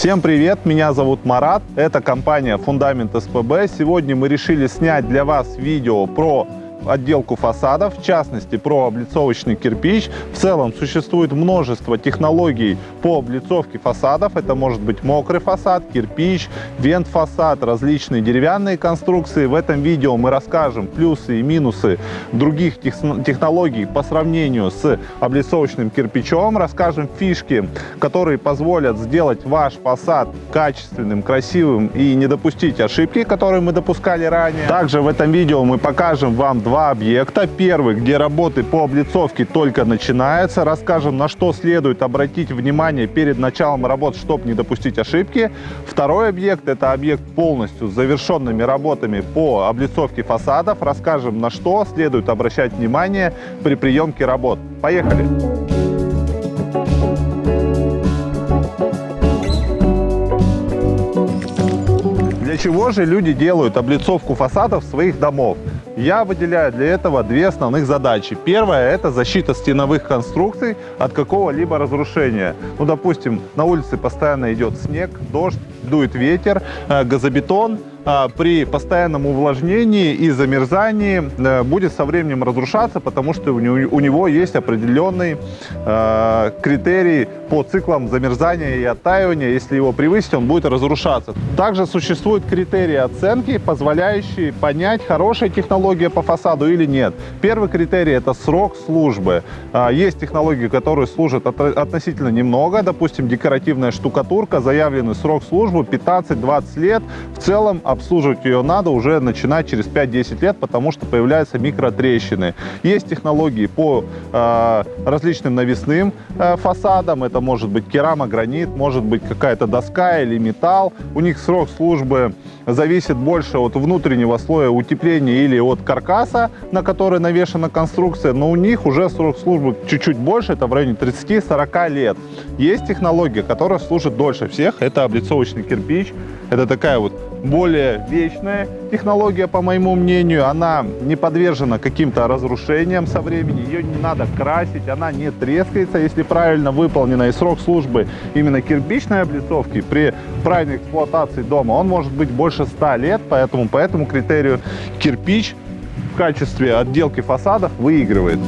Всем привет, меня зовут Марат, это компания Фундамент СПБ. Сегодня мы решили снять для вас видео про отделку фасадов, в частности про облицовочный кирпич. В целом существует множество технологий по облицовке фасадов. Это может быть мокрый фасад, кирпич, вент-фасад, различные деревянные конструкции. В этом видео мы расскажем плюсы и минусы других технологий по сравнению с облицовочным кирпичом. Расскажем фишки, которые позволят сделать ваш фасад качественным, красивым и не допустить ошибки, которые мы допускали ранее. Также в этом видео мы покажем вам два объекта. Первый, где работы по облицовке только начинаются. Расскажем, на что следует обратить внимание перед началом работ, чтобы не допустить ошибки. Второй объект – это объект полностью с завершенными работами по облицовке фасадов. Расскажем, на что следует обращать внимание при приемке работ. Поехали! Для чего же люди делают облицовку фасадов своих домов? Я выделяю для этого две основных задачи. Первая – это защита стеновых конструкций от какого-либо разрушения. Ну, допустим, на улице постоянно идет снег, дождь, дует ветер, э, газобетон – при постоянном увлажнении и замерзании э, будет со временем разрушаться, потому что у него есть определенный э, критерий по циклам замерзания и оттаивания. Если его превысить, он будет разрушаться. Также существуют критерии оценки, позволяющие понять, хорошая технология по фасаду или нет. Первый критерий – это срок службы. А, есть технологии, которые служат относительно немного, допустим, декоративная штукатурка, заявленный срок службы 15-20 лет. В целом обслуживать ее надо уже начинать через 5-10 лет, потому что появляются микротрещины. Есть технологии по э, различным навесным э, фасадам. Это может быть керамогранит, может быть какая-то доска или металл. У них срок службы зависит больше от внутреннего слоя утепления или от каркаса, на который навешена конструкция, но у них уже срок службы чуть-чуть больше, это в районе 30-40 лет. Есть технология, которая служит дольше всех, это облицовочный кирпич. Это такая вот более вечная технология, по моему мнению. Она не подвержена каким-то разрушениям со временем. Ее не надо красить, она не трескается, если правильно выполнена. И срок службы именно кирпичной облицовки при правильной эксплуатации дома, он может быть больше 100 лет. Поэтому по этому критерию кирпич в качестве отделки фасадов выигрывает.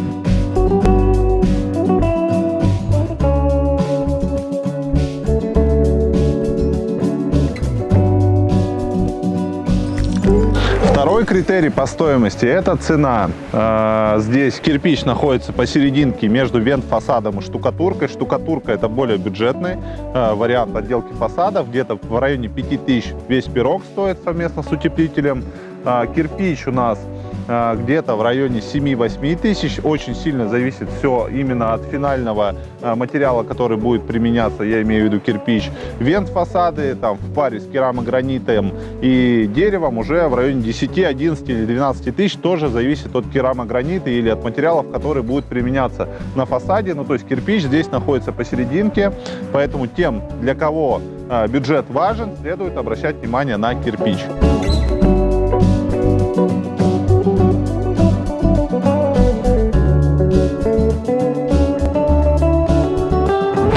Второй критерий по стоимости – это цена. А, здесь кирпич находится посерединке между вент-фасадом и штукатуркой. Штукатурка – это более бюджетный а, вариант отделки фасадов. Где-то в районе 5000 весь пирог стоит совместно с утеплителем. А, кирпич у нас где-то в районе 7-8 тысяч. Очень сильно зависит все именно от финального а, материала, который будет применяться, я имею в виду кирпич. Вент фасады там в паре с керамогранитом и деревом уже в районе 10, 11 или 12 тысяч. Тоже зависит от керамогранита или от материалов, которые будут применяться на фасаде. Ну, то есть кирпич здесь находится посерединке, поэтому тем, для кого а, бюджет важен, следует обращать внимание на кирпич.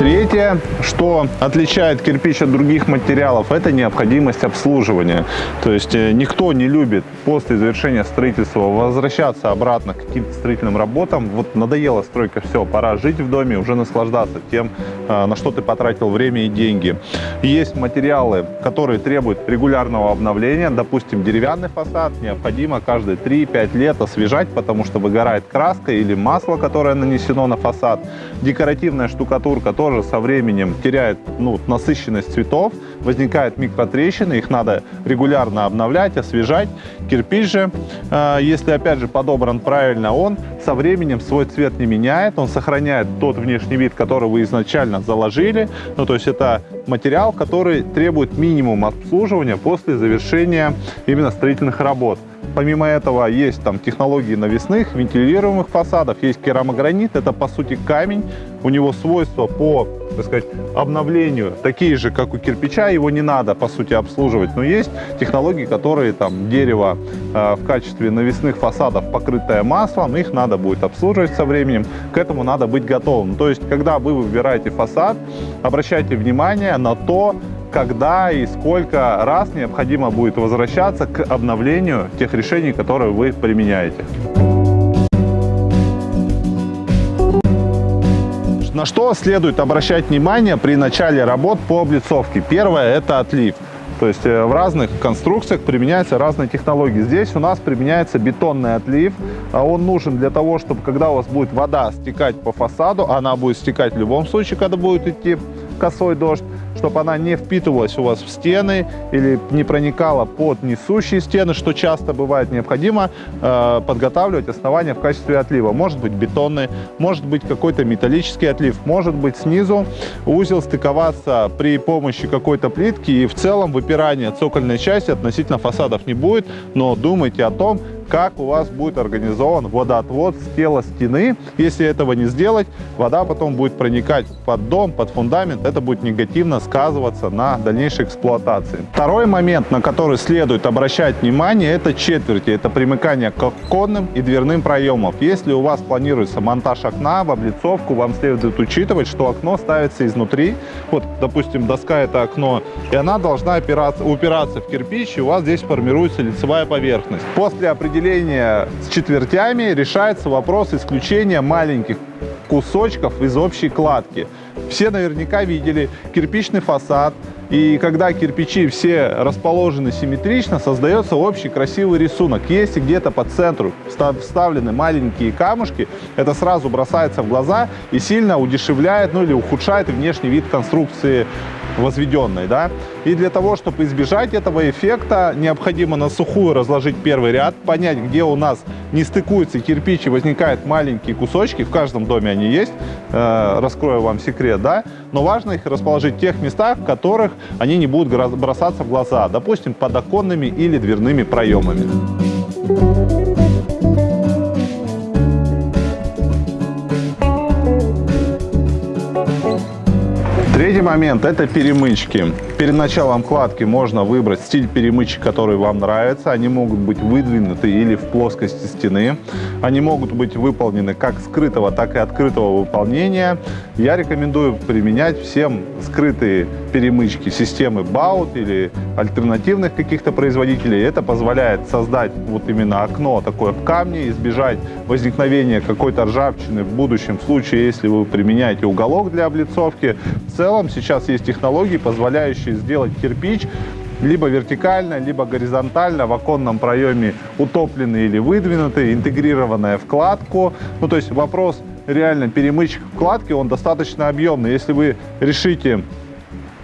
Третье, что отличает кирпич от других материалов, это необходимость обслуживания. То есть э, никто не любит после завершения строительства возвращаться обратно к каким-то строительным работам. Вот надоела стройка, все, пора жить в доме, уже наслаждаться тем, э, на что ты потратил время и деньги. Есть материалы, которые требуют регулярного обновления. Допустим, деревянный фасад необходимо каждые 3-5 лет освежать, потому что выгорает краска или масло, которое нанесено на фасад. Декоративная штукатурка тоже тоже со временем теряет ну, насыщенность цветов, возникают микротрещины, их надо регулярно обновлять, освежать. Кирпич же, э, если опять же подобран правильно, он со временем свой цвет не меняет, он сохраняет тот внешний вид, который вы изначально заложили. Ну, то есть это материал, который требует минимум обслуживания после завершения именно строительных работ. Помимо этого есть там технологии навесных, вентилируемых фасадов, есть керамогранит, это по сути камень, у него свойства по, так сказать, обновлению такие же, как у кирпича, его не надо по сути обслуживать, но есть технологии, которые там дерево э, в качестве навесных фасадов, покрытое маслом, их надо будет обслуживать со временем, к этому надо быть готовым. То есть, когда вы выбираете фасад, обращайте внимание на то, когда и сколько раз необходимо будет возвращаться к обновлению тех решений, которые вы применяете. На что следует обращать внимание при начале работ по облицовке? Первое – это отлив. То есть э, в разных конструкциях применяются разные технологии. Здесь у нас применяется бетонный отлив. А он нужен для того, чтобы когда у вас будет вода стекать по фасаду, она будет стекать в любом случае, когда будет идти косой дождь, чтобы она не впитывалась у вас в стены или не проникала под несущие стены, что часто бывает необходимо э, подготавливать основания в качестве отлива. Может быть бетонный, может быть какой-то металлический отлив, может быть снизу узел стыковаться при помощи какой-то плитки и в целом выпирания цокольной части относительно фасадов не будет, но думайте о том, как у вас будет организован водоотвод с тела стены. Если этого не сделать, вода потом будет проникать под дом, под фундамент. Это будет негативно сказываться на дальнейшей эксплуатации. Второй момент, на который следует обращать внимание, это четверти. Это примыкание к оконным и дверным проемам. Если у вас планируется монтаж окна в облицовку, вам следует учитывать, что окно ставится изнутри. Вот, допустим, доска это окно, и она должна упираться в кирпич, и у вас здесь формируется лицевая поверхность. После определения определения с четвертями решается вопрос исключения маленьких кусочков из общей кладки. Все наверняка видели кирпичный фасад, и когда кирпичи все расположены симметрично, создается общий красивый рисунок. Если где-то по центру вставлены маленькие камушки, это сразу бросается в глаза и сильно удешевляет, ну или ухудшает внешний вид конструкции возведенной. Да? И для того, чтобы избежать этого эффекта, необходимо на сухую разложить первый ряд, понять, где у нас не стыкуются кирпичи, возникают маленькие кусочки, в каждом доме они есть, э, раскрою вам секрет, да, но важно их расположить в тех местах, в которых они не будут бросаться в глаза, допустим, под оконными или дверными проемами. Третий момент – это перемычки. Перед началом кладки можно выбрать стиль перемычек, который вам нравится. Они могут быть выдвинуты или в плоскости стены. Они могут быть выполнены как скрытого, так и открытого выполнения. Я рекомендую применять всем скрытые перемычки системы Baut или альтернативных каких-то производителей. Это позволяет создать вот именно окно такое в камне, избежать возникновения какой-то ржавчины в будущем случае, если вы применяете уголок для облицовки. В целом сейчас есть технологии, позволяющие сделать кирпич либо вертикально, либо горизонтально в оконном проеме утопленный или выдвинутый, интегрированная вкладку. Ну, то есть вопрос реально перемычек вкладки, он достаточно объемный. Если вы решите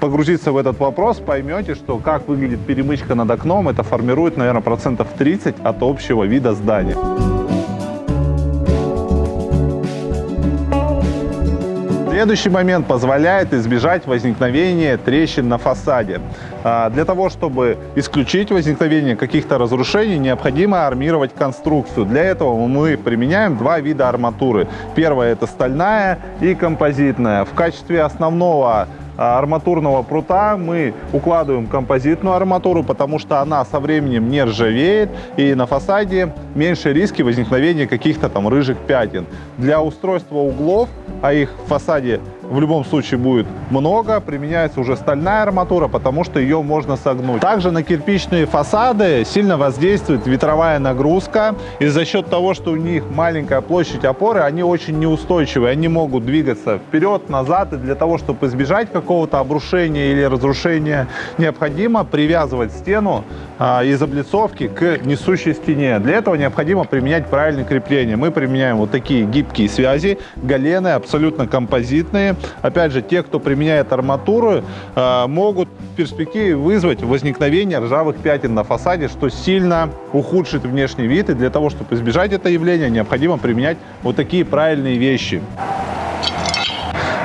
погрузиться в этот вопрос, поймете, что как выглядит перемычка над окном, это формирует, наверное, процентов 30 от общего вида здания. Следующий момент позволяет избежать возникновения трещин на фасаде. А, для того, чтобы исключить возникновение каких-то разрушений, необходимо армировать конструкцию. Для этого мы применяем два вида арматуры. Первая это стальная и композитная. В качестве основного арматурного прута мы укладываем композитную арматуру, потому что она со временем не ржавеет и на фасаде меньше риски возникновения каких-то там рыжих пятен. Для устройства углов, а их в фасаде в любом случае будет много. Применяется уже стальная арматура, потому что ее можно согнуть. Также на кирпичные фасады сильно воздействует ветровая нагрузка. И за счет того, что у них маленькая площадь опоры, они очень неустойчивые. Они могут двигаться вперед, назад. И для того, чтобы избежать какого-то обрушения или разрушения, необходимо привязывать стену а, из облицовки к несущей стене. Для этого необходимо применять правильное крепление. Мы применяем вот такие гибкие связи, галены, абсолютно композитные. Опять же, те, кто применяет арматуру, э, могут в перспективе вызвать возникновение ржавых пятен на фасаде, что сильно ухудшит внешний вид. И для того, чтобы избежать это явления, необходимо применять вот такие правильные вещи.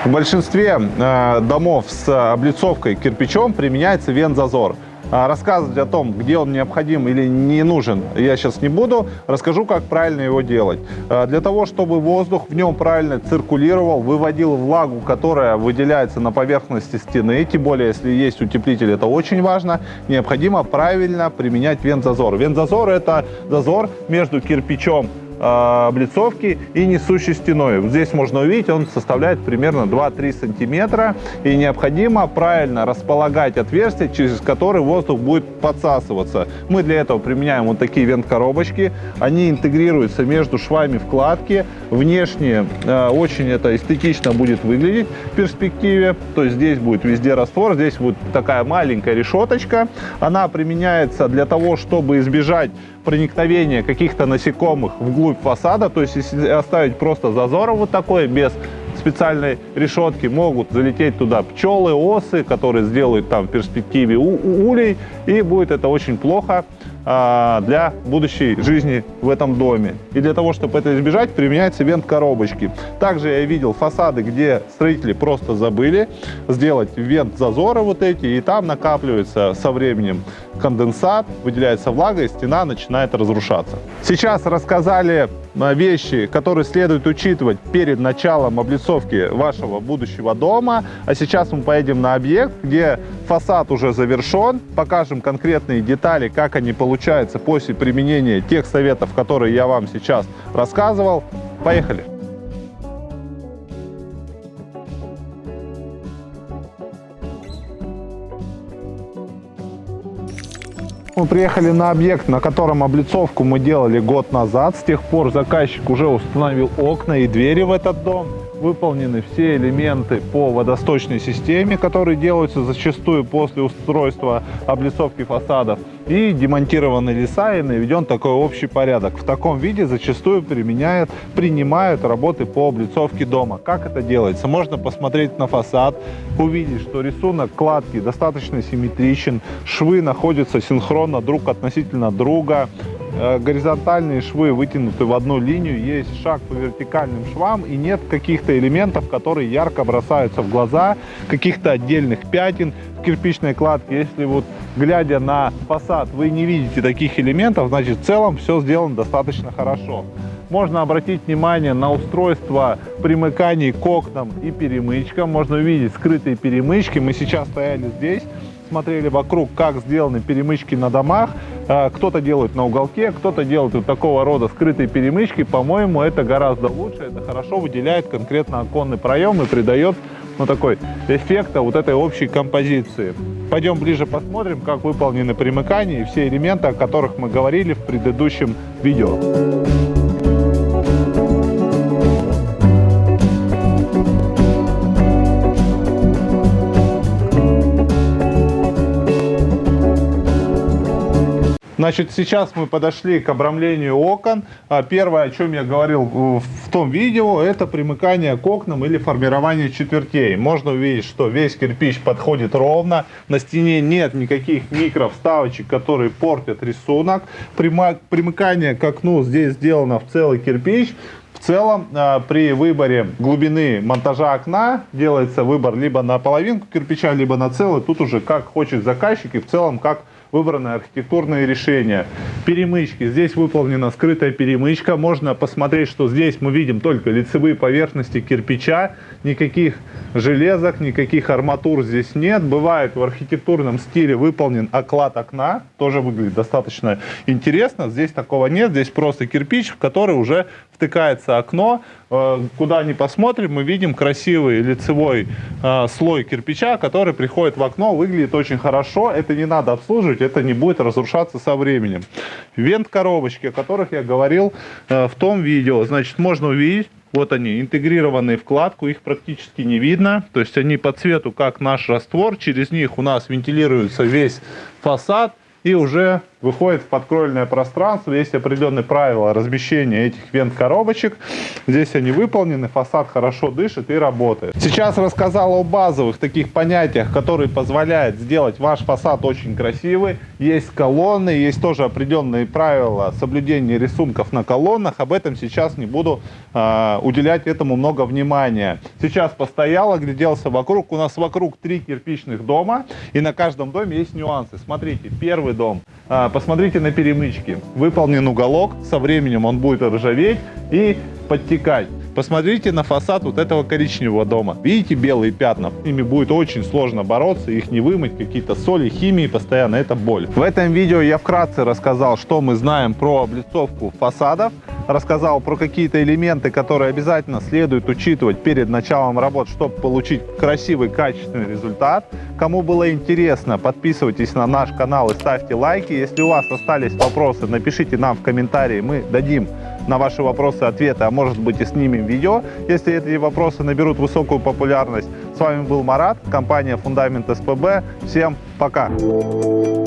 В большинстве э, домов с облицовкой кирпичом применяется вентзазор. А, рассказывать о том, где он необходим или не нужен, я сейчас не буду. Расскажу, как правильно его делать. А, для того, чтобы воздух в нем правильно циркулировал, выводил влагу, которая выделяется на поверхности стены, тем более, если есть утеплитель, это очень важно, необходимо правильно применять вент-зазор. Это зазор между кирпичом облицовки и несущей стеной. Здесь можно увидеть, он составляет примерно 2-3 сантиметра. И необходимо правильно располагать отверстия, через которые воздух будет подсасываться. Мы для этого применяем вот такие вент-коробочки. Они интегрируются между швами вкладки. Внешне э, очень это эстетично будет выглядеть в перспективе. То есть здесь будет везде раствор, здесь будет такая маленькая решеточка. Она применяется для того, чтобы избежать проникновения каких-то насекомых вглубь фасада. То есть если оставить просто зазор вот такой, без специальной решетки, могут залететь туда пчелы, осы, которые сделают там в перспективе улей, и будет это очень плохо а, для будущей жизни в этом доме. И для того, чтобы это избежать, применяются вент-коробочки. Также я видел фасады, где строители просто забыли сделать вент-зазоры вот эти, и там накапливается со временем конденсат, выделяется влага, и стена начинает разрушаться. Сейчас рассказали а, вещи, которые следует учитывать перед началом облицовки вашего будущего дома. А сейчас мы поедем на объект, где фасад уже завершен, покажем конкретные детали, как они получаются после применения тех советов, которые я вам сейчас рассказывал. Поехали! Мы приехали на объект, на котором облицовку мы делали год назад. С тех пор заказчик уже установил окна и двери в этот дом выполнены все элементы по водосточной системе, которые делаются зачастую после устройства облицовки фасадов. И демонтированы леса и наведен такой общий порядок. В таком виде зачастую применяют, принимают работы по облицовке дома. Как это делается? Можно посмотреть на фасад, увидеть, что рисунок кладки достаточно симметричен, швы находятся синхронно друг относительно друга, горизонтальные швы вытянуты в одну линию, есть шаг по вертикальным швам и нет каких-то элементов, которые ярко бросаются в глаза, каких-то отдельных пятен в кирпичной кладке. Если вот глядя на фасад вы не видите таких элементов, значит в целом все сделано достаточно хорошо. Можно обратить внимание на устройство примыканий к окнам и перемычкам. Можно увидеть скрытые перемычки. Мы сейчас стояли здесь смотрели вокруг, как сделаны перемычки на домах. А, кто-то делает на уголке, кто-то делает вот такого рода скрытые перемычки. По-моему, это гораздо лучше, это хорошо выделяет конкретно оконный проем и придает ну, такой эффекта вот этой общей композиции. Пойдем ближе посмотрим, как выполнены примыкания и все элементы, о которых мы говорили в предыдущем видео. Значит, сейчас мы подошли к обрамлению окон. А, первое, о чем я говорил в том видео, это примыкание к окнам или формирование четвертей. Можно увидеть, что весь кирпич подходит ровно. На стене нет никаких микровставочек, которые портят рисунок. Примыкание к окну здесь сделано в целый кирпич. В целом, а, при выборе глубины монтажа окна делается выбор либо на половинку кирпича, либо на целый. Тут уже как хочет заказчик и в целом как выбраны архитектурные решения. Перемычки. Здесь выполнена скрытая перемычка. Можно посмотреть, что здесь мы видим только лицевые поверхности кирпича. Никаких железок, никаких арматур здесь нет. Бывает в архитектурном стиле выполнен оклад окна. Тоже выглядит достаточно интересно. Здесь такого нет. Здесь просто кирпич, в который уже втыкается окно. Э, куда ни посмотрим, мы видим красивый лицевой э, слой кирпича, который приходит в окно. Выглядит очень хорошо. Это не надо обслуживать, это не будет разрушаться со временем. Вент-коробочки, о которых я говорил э, в том видео. Значит, можно увидеть, вот они, интегрированные в кладку, их практически не видно. То есть они по цвету, как наш раствор. Через них у нас вентилируется весь фасад и уже выходит в подкровельное пространство. Есть определенные правила размещения этих вент-коробочек. Здесь они выполнены, фасад хорошо дышит и работает. Сейчас рассказал о базовых таких понятиях, которые позволяют сделать ваш фасад очень красивый. Есть колонны, есть тоже определенные правила соблюдения рисунков на колоннах. Об этом сейчас не буду э, уделять этому много внимания. Сейчас постоял, огляделся вокруг. У нас вокруг три кирпичных дома, и на каждом доме есть нюансы. Смотрите, первый дом э, посмотрите на перемычки. Выполнен уголок, со временем он будет ржаветь и подтекать. Посмотрите на фасад вот этого коричневого дома. Видите белые пятна? С ними будет очень сложно бороться, их не вымыть, какие-то соли, химии постоянно, это боль. В этом видео я вкратце рассказал, что мы знаем про облицовку фасадов. рассказал про какие-то элементы, которые обязательно следует учитывать перед началом работ, чтобы получить красивый, качественный результат. Кому было интересно, подписывайтесь на наш канал и ставьте лайки. Если у вас остались вопросы, напишите нам в комментарии, мы дадим на ваши вопросы ответы, а может быть и снимем видео, если эти вопросы наберут высокую популярность. С вами был Марат, компания Фундамент СПБ. Всем пока! You